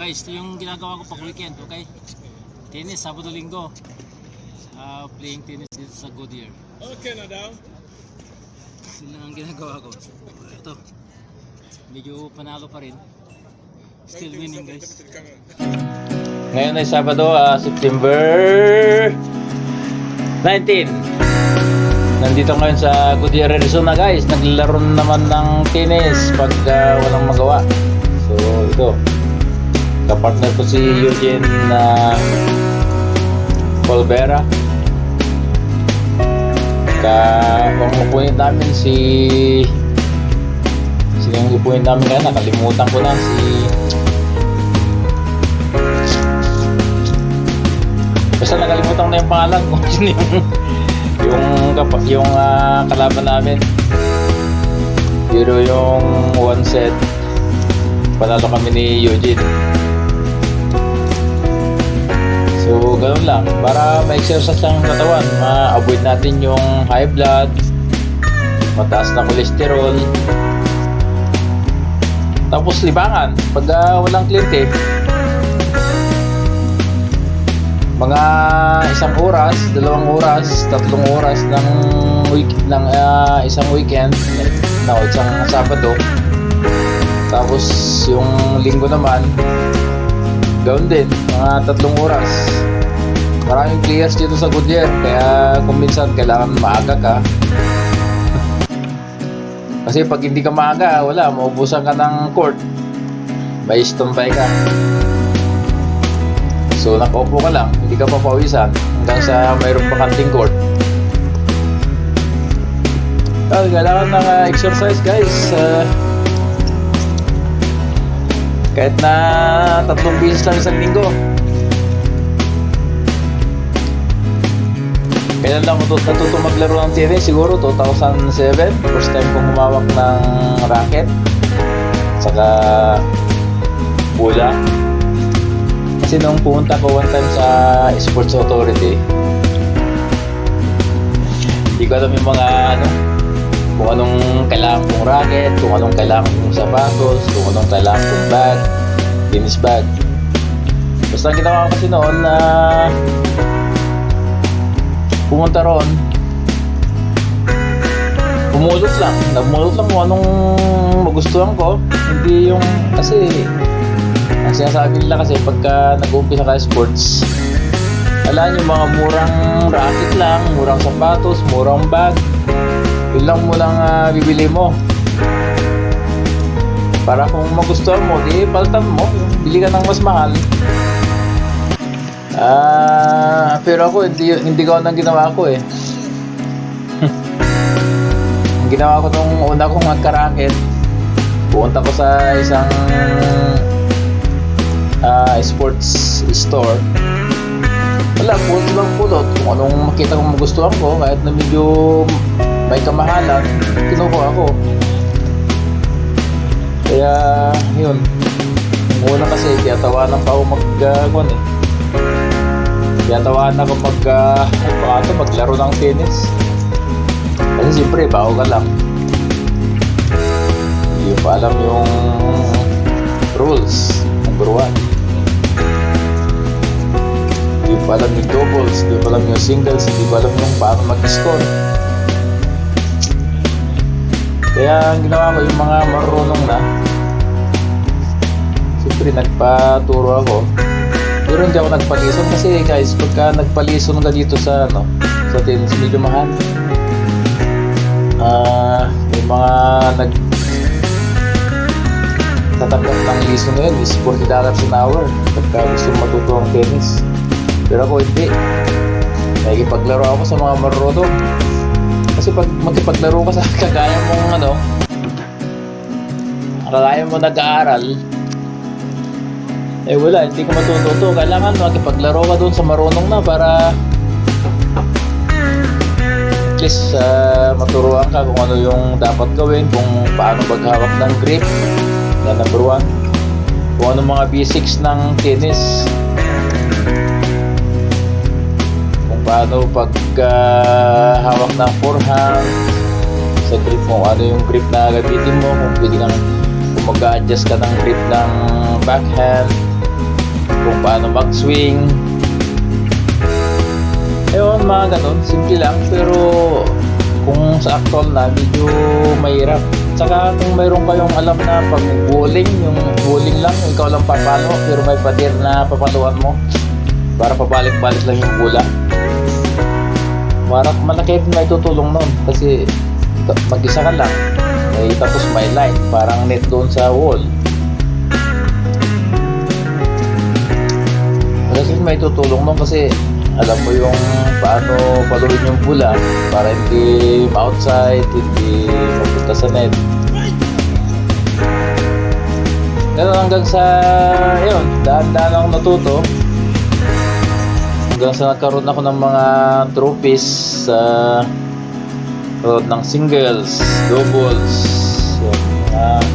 Guys, ito yung ginagawa ko pag weekend, okay? Tennis, Sabado Linggo. Ah, playing tennis dito sa Goodyear. Okay na daw. Yun lang ang ginagawa ko. Ito. Medyo panalo pa rin. Still winning guys. Ngayon ay Sabado, ah, September 19. Nandito ngayon sa Goodyear, Arizona guys. Naglalaro naman ng tennis pag ah, walang magawa. So ito. Kapartner ko si Eugene na Colbera. Ka kung upuin namin si Sino yung upuin namin ngayon? Nakalimutan ko na si Basta nakalimutan ko na yung pangalan kung sino yung yung kapa- yung ah, kalaban namin. Pero yung one set panalo kami ni Eugene. So, ganun lang. Para ma-exercise ang katawan, ma-avoid natin yung high blood, mataas na cholesterol, tapos libangan. Pag ah, walang kliyente, mga isang oras, dalawang oras, tatlong oras ng week ng ah, isang weekend na isang Sabado. Tapos yung linggo naman gawin din mga tatlong oras. Maraming players dito sa Goodyear kaya kung minsan kailangan maaga ka. Kasi pag hindi ka maaga, wala, maubusan ka ng court. May stumpay ka. So nakaupo ka lang, hindi ka papawisan hanggang sa mayroon pa kanting court. Ah, kailangan ng ah, exercise guys. Ah, kahit na tatlong beses lang isang linggo. Kailan lang ako natuto maglaro ng tennis? Siguro 2007. First time kong humawak ng racket. Saka bola. Kasi nung pumunta ko one time sa Sports Authority, hindi ko alam yung mga ano, kung anong kailangan kong racket, kung anong kailangan kong sapatos, kung anong kailangan kong bag, tennis bag. Basta ang ginawa ko kasi noon na pumunta ron, pumulot lang. Nagmulot lang kung anong magustuhan ko. Hindi yung, kasi, ang sinasabi nila kasi pagka nag-uumpisa ka sports, alam yung mga murang racket lang, murang sapatos, murang bag, yun lang mo lang ah, bibili mo. Para kung magustuhan mo, di paltan mo. Bili ka ng mas mahal. Ah, pero ako hindi hindi ko nang ginawa ko eh. Ginawa ko nung una kong magkaraket, pumunta ko sa isang ah, sports store. Wala, pulot lang pulot. Kung anong makita kong magustuhan ko, kahit na medyo may kamahalan, kinukuha ko. Kaya, yun. Una kasi, tiyatawanan pa ako mag, uh, kwan eh. Tiyatawanan ako mag, uh, ito, maglaro ng tennis. Kasi siyempre, bago ka lang. Hindi pa alam yung rules. Number one. Hindi pa alam yung doubles, hindi pa alam yung singles, hindi mo alam yung paano mag-score. Kaya ang ginawa ko yung mga marunong na, siyempre nagpaturo ako. Pero hindi ako nagpalison kasi guys, pagka nagpalison ka dito sa ano, sa tennis medyo mahal. Ah, yung mga nag tatanggap ng lison ngayon is 40 dollars an hour pagka gusto matuto ang tennis. Pero ako hindi. Nakikipaglaro ako sa mga marunong. Kasi pag magkipaglaro ka sa kagaya mong ano, kagaya mo nag-aaral, eh wala, hindi ka matututo. Kailangan makipaglaro ka doon sa marunong na para at least ah, maturuan ka kung ano yung dapat gawin, kung paano maghawak ng grip, na number one. Kung ano mga basics ng tennis, paano pag ah, hawak ng forehand sa grip mo, ano yung grip na gamitin mo, kung pwede kang kung mag-adjust ka ng grip ng backhand, kung paano mag-swing. Ewan, mga ganun, simple lang, pero kung sa actual na, medyo mahirap. Tsaka kung mayroon kayong alam na pag bowling, yung bowling lang, ikaw lang papalo, pero may pader na papaluan mo para pabalik-balik lang yung bola. Marap malaki rin may tutulong nun kasi mag-isa ka lang. May tapos may line, parang net doon sa wall. Malaki may tutulong nun kasi alam mo yung paano paluin yung bola para hindi outside, hindi mapunta sa net. Ganun hanggang sa, yun, daan-daan akong natuto. Hanggang sa nagkaroon ako ng mga trophies sa road ng singles, doubles. Yun, mga-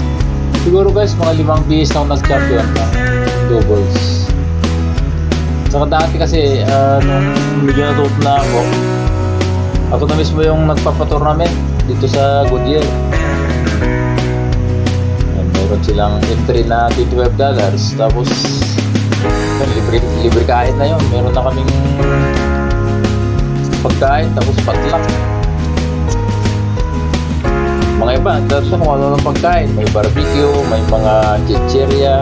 siguro guys, mga limang bihis na ako nag-champion ng doubles. Saka dati kasi, ah, nung medyo natuto na ako, ako na mismo yung nagpapatournament dito sa Goodyear. Meron silang entry na $25 dollars. Tapos, yun, libre, libre kain na yun. Meron na kaming pagkain, tapos patlak. Mga iba, tapos kung ano ng pagkain. May barbecue, may mga chicheria,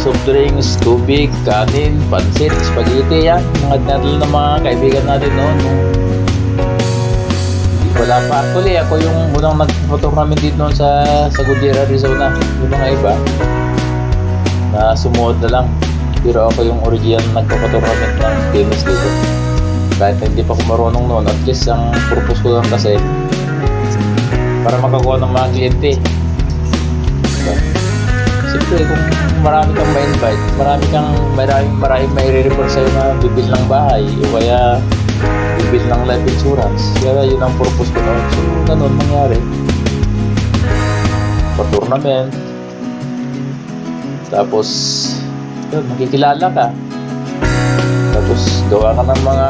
soft drinks, tubig, kanin, pansit, spaghetti, yan. Mga dinadala ng mga kaibigan natin noon. wala pa. Actually, ako yung unang nag-tournament dito noon sa, sa Goodyear, Arizona. Yung mga iba, na sumuot na lang. Pero ako yung original nagpapatournament ng tennis dito. Kahit hindi pa ako marunong noon, at least ang purpose ko lang kasi para makakuha ng mga kliyente. Diba? Siyempre, kung marami kang ma-invite, marami kang, marami, marami may re-refer sa'yo na bibil ng bahay o kaya bibil ng life insurance. Kaya yun ang purpose ko noon. So, ganun nangyari. Pa-tournament. Tapos, yun, makikilala ka. Tapos, gawa ka ng mga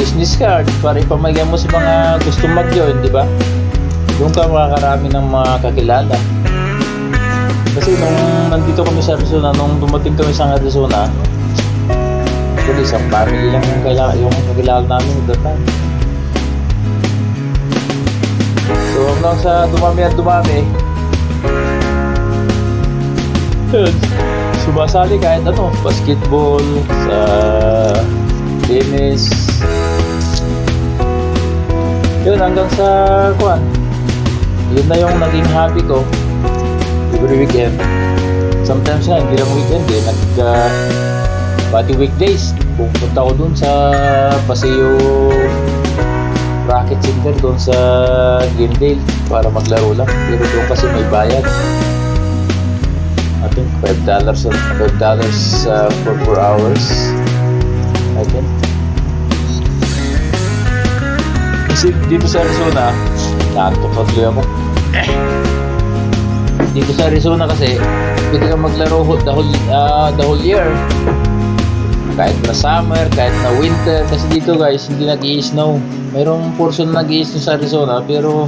business card para ipamagay mo sa mga gusto mag-join, di ba? Doon ka makakarami ng mga kakilala. Kasi nung nandito kami sa Arizona, nung dumating kami sa Arizona, actually isang family lang yung, kaila, yung kakilala namin at that time. So hanggang sa dumami at dumami, yun, sumasali kahit ano, basketball, sa tennis, yun hanggang sa kuan yun na yung naging hobby ko every weekend. Sometimes nga hindi lang weekend eh nag uh, pati weekdays pupunta ko dun sa Paseo Rocket Center dun sa Glendale para maglaro lang. Pero doon kasi may bayad I think $5 dollars $5 dollars uh, for 4 hours I think. Kasi dito sa Arizona tuloy ako. Dito sa Arizona kasi pwede ka maglaro the whole, ah, the whole year. Kahit na summer, kahit na winter kasi dito guys hindi nag snow mayroong portion na nag snow sa Arizona pero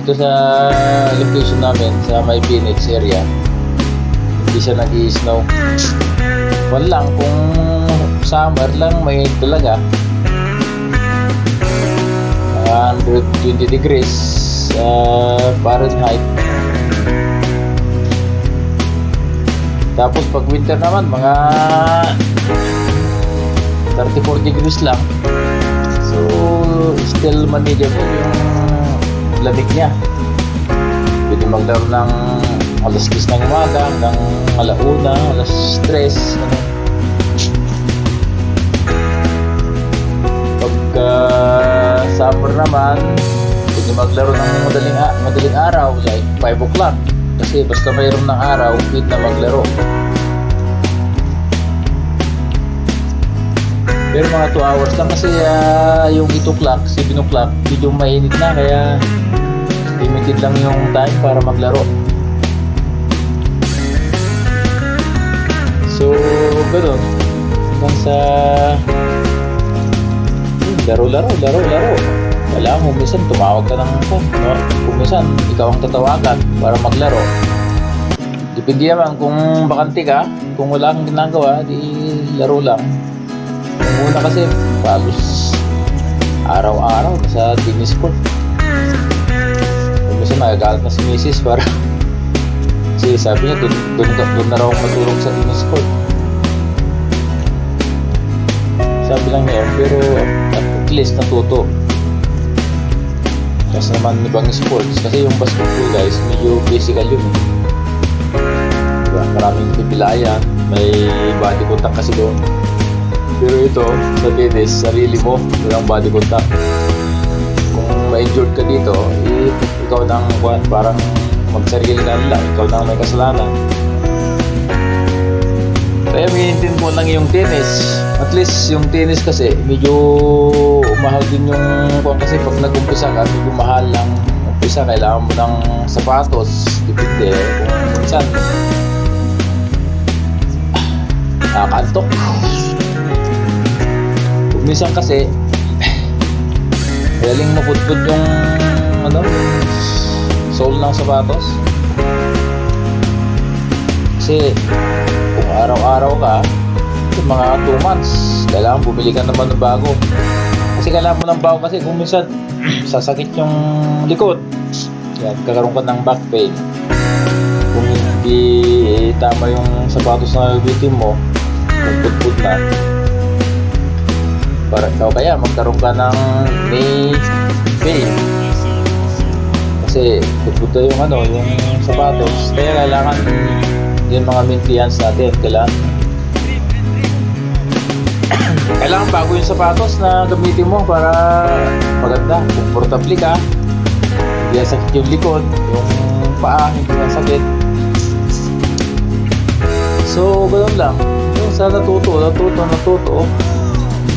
dito sa location namin sa may Phoenix area hindi siya nag snow wala lang kung summer lang may talaga 120 degrees uh, Fahrenheit. Tapos pag winter naman mga 34 degrees lang. So still manageable yung lamig niya. Pwede maglaro ng alas 10 ng umaga hanggang alauna, alas 3 ano. pagka summer naman pwede maglaro ng madaling, madaling araw like 5 o'clock. Kasi basta mayroon ng araw pwede na maglaro. Pero mga 2 hours lang kasi ah, yung 8 o'clock 7 o'clock medyo mainit na kaya limited lang yung time para maglaro so ganun hanggang sa Hmm, laro, laro, laro, laro. Kailangan mo minsan tumawag ka ng no? Kung minsan, ikaw ang tatawagan para maglaro. Depende naman kung bakante ka, kung wala kang ginagawa, di laro lang. Yung una kasi, halos araw-araw sa tennis court. Kung minsan magagalit na si Mrs. para sabi niya, doon, doon, doon na raw matulog sa tennis court. Sabi lang niya, pero at least natuto. Kasi naman ibang sports, kasi yung basketball guys, medyo physical yun. eh. Diba? Maraming pipilayan, may body contact kasi doon. Pero ito, sa tennis, sarili mo, walang body contact. Kung ma-injured ka dito, eh, ikaw nang kuwan, parang magsarili ka nila, ikaw nang may kasalanan. Kaya maintain mo lang yung tennis. At least yung tennis kasi medyo mahal din yung kung kasi pag nag-umpisa ka, medyo mahal lang umpisa. Kailangan mo ng sapatos. Depende kung minsan nakakantok. Kung minsan kasi galing maputput yung ano sole ng sapatos. Kasi kung araw-araw ka, yung mga 2 months, kailangan bumili ka naman ng bago. Kasi kailangan mo ng bago kasi kung minsan sasakit yung likod. Yan, kakaroon ka ng back pain. Kung hindi eh, tama yung sapatos na gagamitin mo, putput na. Para, o kaya magkaroon ka ng knee pain. Kasi na yung ano, yung sapatos. Kaya kailangan yung mga maintenance natin, kailangan. Kailangan bago yung sapatos na gamitin mo para maganda, comfortable ka. Hindi na sakit yung likod yung paa, hindi na sakit. So ganun lang. Yung sa natuto, natuto, natuto.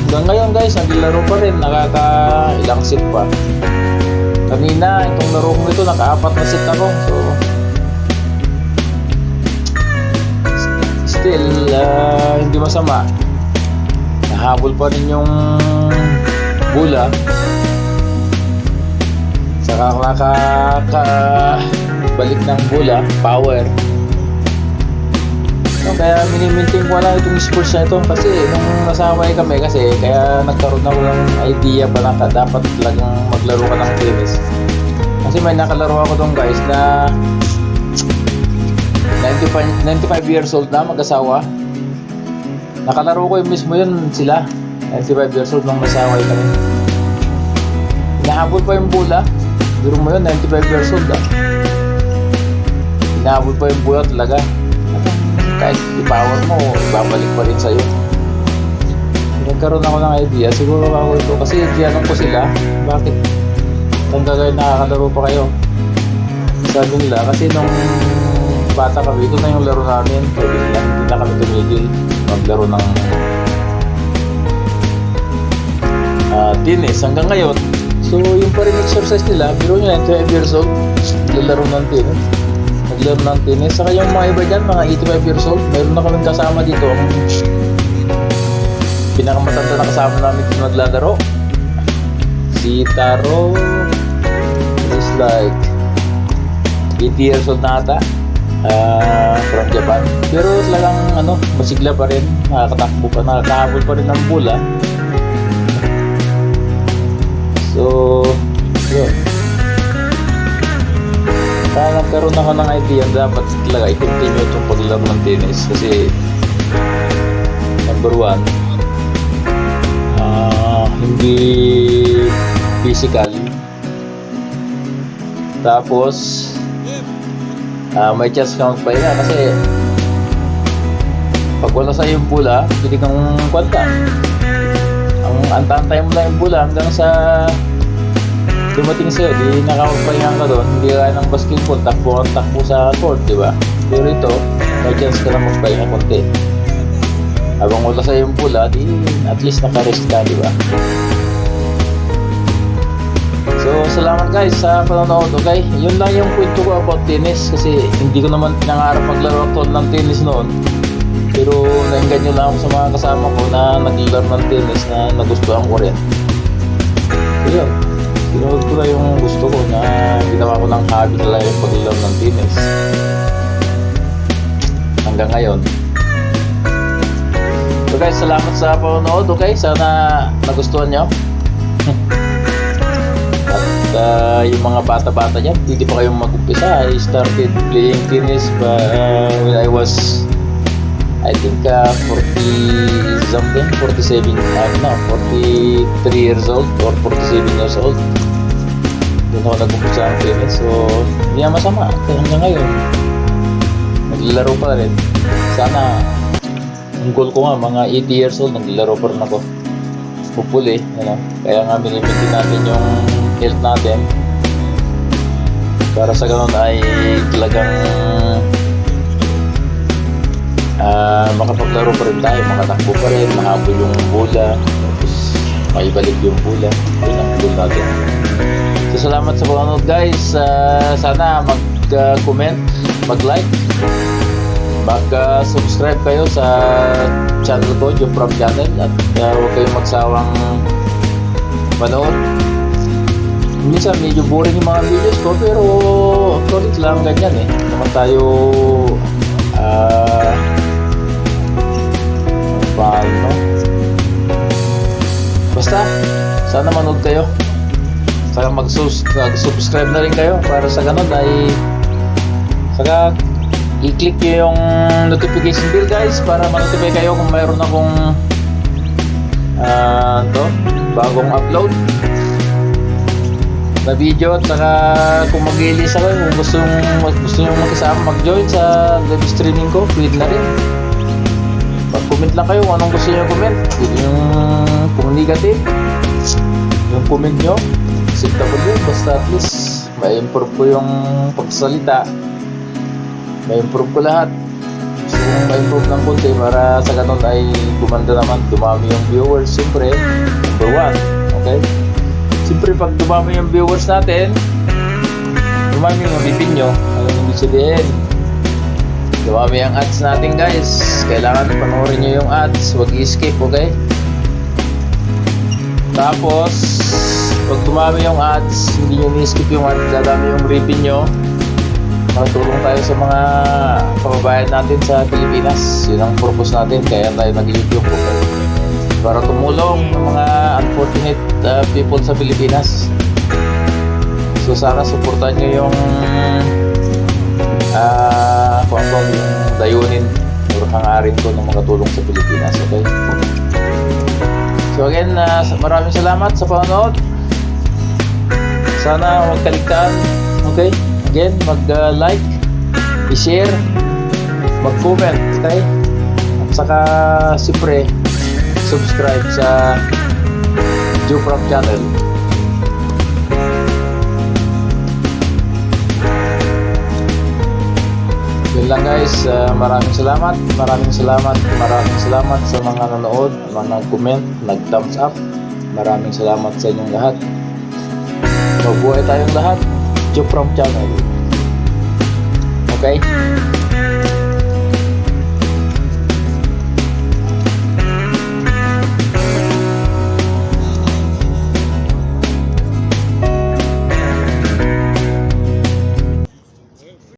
Hanggang ngayon guys, naglaro pa rin. Nakaka ilang set pa kanina, itong laro ito nakaapat na set ako so. Still ah, hindi masama. Nahabol pa rin yung bula. Saka nakaka balik ng bula power no, kaya miniminting ko lang itong sports na ito kasi nung nasabay kami kasi kaya nagkaroon ako ng idea pa na dapat talagang maglaro ka ng tennis kasi may nakalaro ako doon guys na 95, 95 years old na mag-asawa Nakalaro ko yung mismo yun sila. 95 years old nung nasaway kami. Hinahabol pa yung bola. Biro mo yun, 95 years old ah. Hinahabol pa yung bola talaga. Kahit i-power mo, ibabalik pa rin sa'yo. Nagkaroon ako ng idea. Siguro ako ito. Kasi tinanong ko sila, bakit hanggang ngayon nakakalaro pa kayo? Sabi nila, kasi nung bata kami, ito na yung laro namin. Sabi nila, hindi na kami tumigil maglaro ng uh, tennis hanggang ngayon. So, yung pa rin exercise nila, biro nyo 25 years old, naglalaro ng tennis. Naglaro ng tennis. Saka yung mga iba dyan, mga 85 years old, mayroon na kaming kasama dito. Ang pinakamatanda na kasama namin dito naglalaro. Si Taro is like 80 years old na ata ah, from Japan. Pero talagang ano, masigla pa rin, nakakatakbo pa, nakakahabol pa rin ng bola. So, yun. Kaya nagkaroon ako ng idea dapat talaga i-continue itong paglaro ng tennis kasi number one, ah, hindi physical. Tapos, Ah, may chance kang magpahinga kasi pag wala sa yung pula, pwede kang kwanta. Ang antantay mo lang yung pula hanggang sa dumating sa'yo, di nakapagpahinga ka doon, hindi ka ng basketball, takbo ang takbo sa court, di ba? Pero ito, may chance ka lang magpahinga konti. Habang wala sa yung pula, di at least nakarest ka, di ba? So, salamat guys sa panonood, okay? Yun lang yung kwento ko about tennis kasi hindi ko naman pinangarap maglaro ako ng tennis noon. Pero nainganyo lang ako sa mga kasama ko na naglaro ng tennis na nagustuhan ko rin. So, yun. Sinunod ko na yung gusto ko na ginawa ko ng hobby na lang yung paglalaro ng tennis. hanggang ngayon. So guys, salamat sa panonood. Okay, sana nagustuhan nyo. At uh, yung mga bata-bata dyan, hindi pa kayong mag-umpisa. I started playing tennis ba, uh, when I was, I think, uh, 40 something, 47, uh, no, 43 years old or 47 years old. Doon ako nag-umpisa ang tennis. So, hindi na masama. Hanggang ngayon, naglalaro pa rin. Sana, ang goal ko nga, mga 80 years old, naglalaro pa rin ako. Hopefully, ano, kaya nga minimitin natin yung health natin para sa ganun ay talagang ah makapaglaro pa rin tayo, makatakbo pa rin, mahabol yung bola, maibalik yung bola. Yun ang goal natin. So, salamat sa panonood guys. Ah, sana mag-comment, mag-like, mag-subscribe kayo sa channel ko, Joe From Channel at uh, huwag kayong magsawang manood. Minsan medyo boring yung mga videos ko pero solid lang ganyan eh. Naman tayo ah paano Basta sana manood kayo. Saka mag-subscribe na rin kayo para sa ganun ay saka i-click nyo yung notification bell guys para ma-notify kayo kung mayroon akong ah to, bagong upload na video. At saka kung mag-release ako kung gusto nyo, gusto nyo makisama mag-join sa live streaming ko pwede na rin mag-comment lang kayo kung anong gusto nyo comment pwede yung kung negative yung comment nyo acceptable yun basta at least ma-improve ko yung pagsalita. Ma-improve ko lahat. Gusto kong ma-improve ng konti para sa ganun ay gumanda naman dumami yung viewers. Siyempre number one okay? Siyempre pag dumami yung viewers natin dumami yung bibig nyo. Ano yung sabihin dumami ang ads natin guys kailangan panoorin nyo yung ads huwag i-skip okay tapos pag dumami yung ads hindi nyo i-skip yung ads dadami yung revenue makatulong tayo sa mga kababayan natin sa Pilipinas. Yun ang purpose natin, kaya tayo nag-YouTube okay? Para tumulong ng mga unfortunate uh, people sa Pilipinas. So sana supportan nyo yung uh, kung ano yung dayunin or hangarin ko ng makatulong sa Pilipinas, okay? So again, uh, maraming salamat sa panonood. Sana huwag okay? Again, mag-like, i-share, mag-comment, okay? At saka, siyempre, subscribe sa Juprop channel. Yun lang guys, uh, maraming salamat, maraming salamat, maraming salamat sa mga nanood, mga nag-comment, nag-thumbs up. Maraming salamat sa inyong lahat. Mabuhay tayong lahat. Joe from channel. Okay?